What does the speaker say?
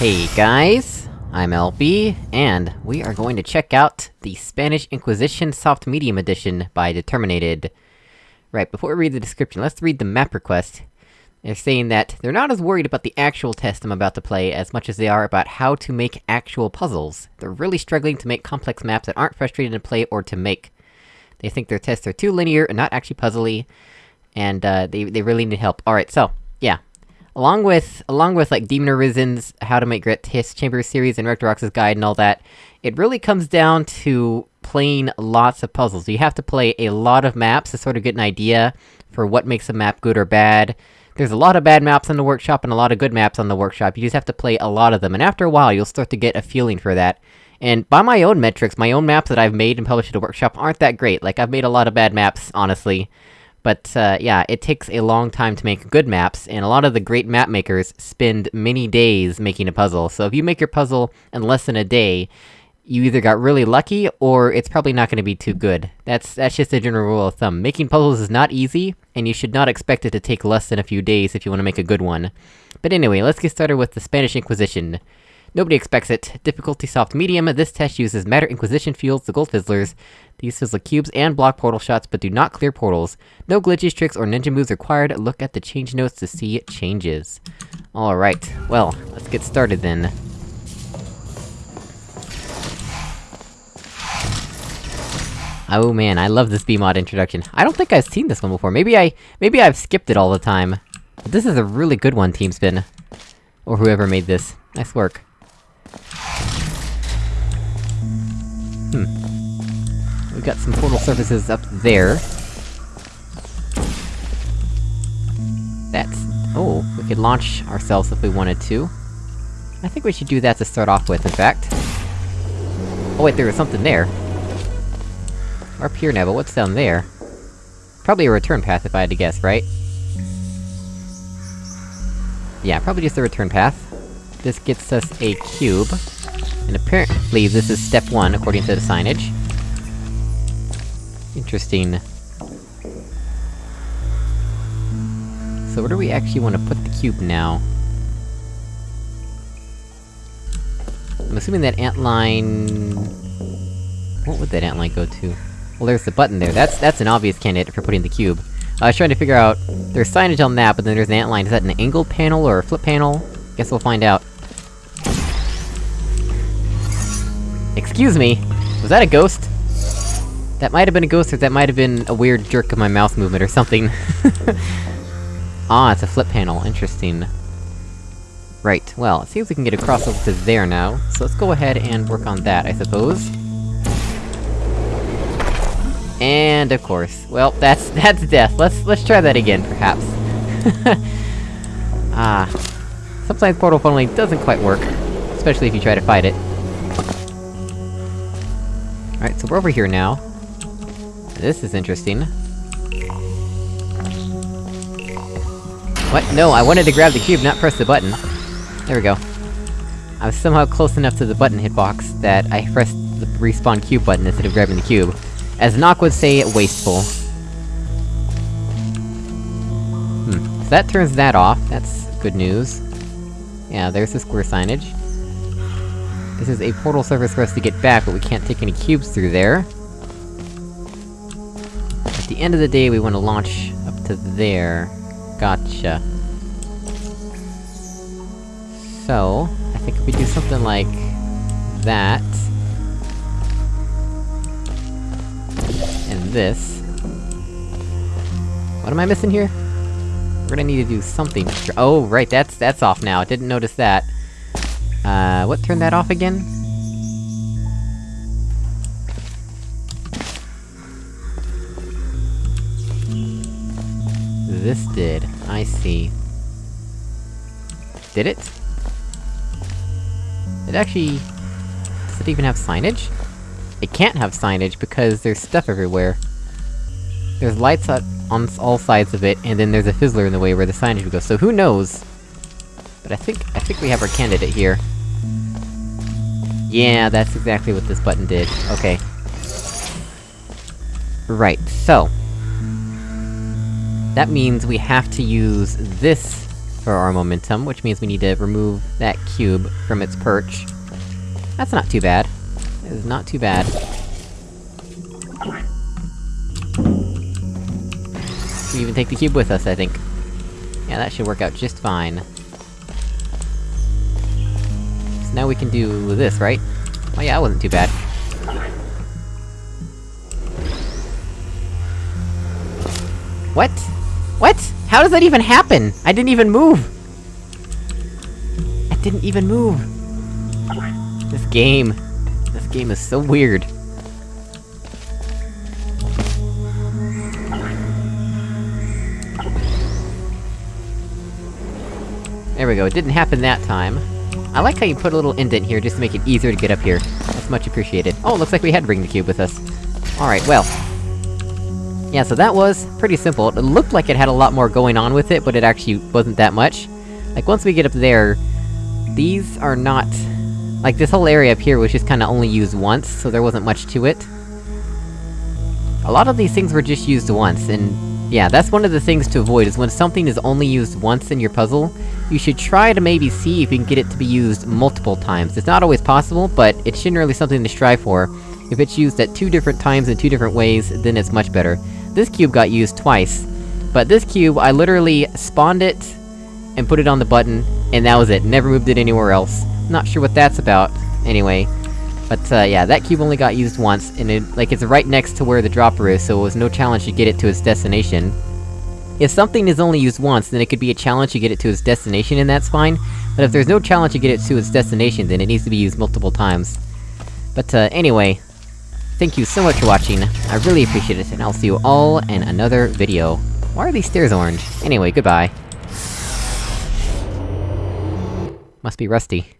Hey guys, I'm LB, and we are going to check out the Spanish Inquisition Soft Medium Edition by Determinated. Right, before we read the description, let's read the map request. They're saying that they're not as worried about the actual test I'm about to play as much as they are about how to make actual puzzles. They're really struggling to make complex maps that aren't frustrating to play or to make. They think their tests are too linear and not actually puzzly, and uh, they, they really need help. Alright, so, yeah. Along with- along with, like, Demon Arisen's How to Make Great Test Chamber series and Rectorox's Guide and all that, it really comes down to playing lots of puzzles. You have to play a lot of maps to sort of get an idea for what makes a map good or bad. There's a lot of bad maps on the workshop and a lot of good maps on the workshop, you just have to play a lot of them, and after a while you'll start to get a feeling for that. And by my own metrics, my own maps that I've made and published at the workshop aren't that great, like I've made a lot of bad maps, honestly. But, uh, yeah, it takes a long time to make good maps, and a lot of the great map makers spend many days making a puzzle, so if you make your puzzle in less than a day, you either got really lucky, or it's probably not gonna be too good. That's- that's just a general rule of thumb. Making puzzles is not easy, and you should not expect it to take less than a few days if you want to make a good one. But anyway, let's get started with the Spanish Inquisition. Nobody expects it. Difficulty soft medium, this test uses Matter Inquisition fields the Gold Fizzlers. These fizzle cubes and block portal shots, but do not clear portals. No glitches, tricks, or ninja moves required, look at the change notes to see changes. Alright, well, let's get started then. Oh man, I love this BEEMod introduction. I don't think I've seen this one before, maybe I- maybe I've skipped it all the time. But this is a really good one, TeamSpin. Or whoever made this. Nice work. We've got some portal surfaces up there. That's... Oh, we could launch ourselves if we wanted to. I think we should do that to start off with, in fact. Oh wait, there was something there. We're up here now, but what's down there? Probably a return path, if I had to guess, right? Yeah, probably just a return path. This gets us a cube. And apparently this is step one, according to the signage. Interesting. So where do we actually want to put the cube now? I'm assuming that antline... What would that antline go to? Well, there's the button there, that's- that's an obvious candidate for putting the cube. Uh, I was trying to figure out... There's signage on that, but then there's an antline, is that an angled panel or a flip panel? Guess we'll find out. Excuse me! Was that a ghost? That might have been a ghost, or that might have been a weird jerk of my mouse movement or something. ah, it's a flip panel, interesting. Right, well, it seems we can get across over to there now, so let's go ahead and work on that, I suppose. And of course, well, that's- that's death. Let's- let's try that again, perhaps. ah. Sometimes portal funneling doesn't quite work. Especially if you try to fight it. Alright, so we're over here now. This is interesting. What? No, I wanted to grab the cube, not press the button. There we go. I was somehow close enough to the button hitbox that I pressed the respawn cube button instead of grabbing the cube. As Nock would say, wasteful. Hmm. So that turns that off, that's good news. Yeah, there's the square signage. This is a portal surface for us to get back, but we can't take any cubes through there. At the end of the day, we want to launch up to there. Gotcha. So, I think if we do something like... that... and this... What am I missing here? We're gonna need to do something Oh, right, that's- that's off now, I didn't notice that. Uh, what turned that off again? This did. I see. Did it? It actually... Does it even have signage? It can't have signage because there's stuff everywhere. There's lights on, on all sides of it, and then there's a fizzler in the way where the signage would go, so who knows? But I think- I think we have our candidate here. Yeah, that's exactly what this button did. Okay. Right, so... That means we have to use this for our momentum, which means we need to remove that cube from its perch. That's not too bad. It is not too bad. We even take the cube with us, I think. Yeah, that should work out just fine. So now we can do this, right? Oh yeah, that wasn't too bad. What? What? How does that even happen? I didn't even move! I didn't even move! This game... This game is so weird. There we go, it didn't happen that time. I like how you put a little indent here just to make it easier to get up here. That's much appreciated. Oh, looks like we had Bring the Cube with us. Alright, well. Yeah, so that was pretty simple. It looked like it had a lot more going on with it, but it actually wasn't that much. Like, once we get up there, these are not... Like, this whole area up here was just kinda only used once, so there wasn't much to it. A lot of these things were just used once, and yeah, that's one of the things to avoid, is when something is only used once in your puzzle, you should try to maybe see if you can get it to be used multiple times. It's not always possible, but it's generally something to strive for. If it's used at two different times in two different ways, then it's much better. This cube got used twice, but this cube, I literally spawned it, and put it on the button, and that was it. Never moved it anywhere else. Not sure what that's about, anyway. But, uh, yeah, that cube only got used once, and it- like, it's right next to where the dropper is, so it was no challenge to get it to its destination. If something is only used once, then it could be a challenge to get it to its destination, and that's fine. But if there's no challenge to get it to its destination, then it needs to be used multiple times. But, uh, anyway... Thank you so much for watching, I really appreciate it, and I'll see you all in another video. Why are these stairs orange? Anyway, goodbye. Must be rusty.